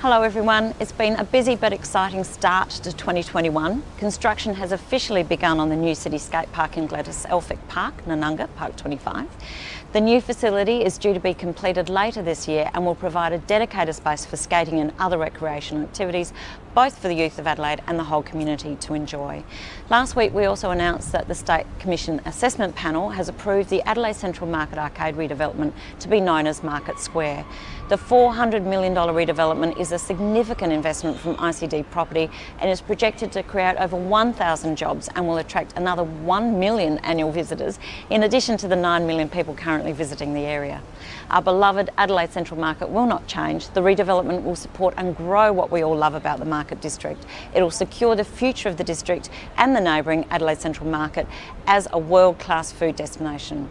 Hello everyone, it's been a busy but exciting start to 2021. Construction has officially begun on the new city skate park in Gladys Elphick Park, Narnungga, Park 25. The new facility is due to be completed later this year and will provide a dedicated space for skating and other recreational activities, both for the youth of Adelaide and the whole community to enjoy. Last week we also announced that the State Commission Assessment Panel has approved the Adelaide Central Market Arcade redevelopment to be known as Market Square. The $400 million redevelopment is a significant investment from ICD Property and is projected to create over 1,000 jobs and will attract another 1 million annual visitors, in addition to the 9 million people currently visiting the area. Our beloved Adelaide Central Market will not change. The redevelopment will support and grow what we all love about the Market District. It will secure the future of the district and the neighbouring Adelaide Central Market as a world-class food destination.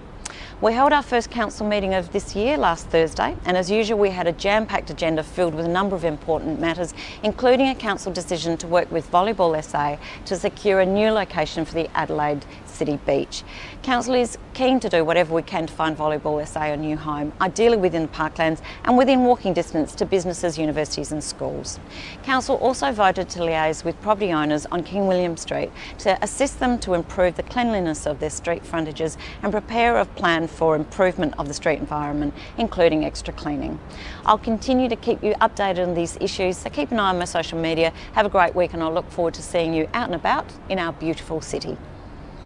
We held our first council meeting of this year last Thursday and as usual we had a jam-packed agenda filled with a number of important matters including a council decision to work with Volleyball SA to secure a new location for the Adelaide City Beach. Council is keen to do whatever we can to find Volleyball SA a new home, ideally within the parklands and within walking distance to businesses, universities and schools. Council also voted to liaise with property owners on King William Street to assist them to improve the cleanliness of their street frontages and prepare a plan for improvement of the street environment, including extra cleaning. I'll continue to keep you updated on these issues, so keep an eye on my social media. Have a great week and I look forward to seeing you out and about in our beautiful city.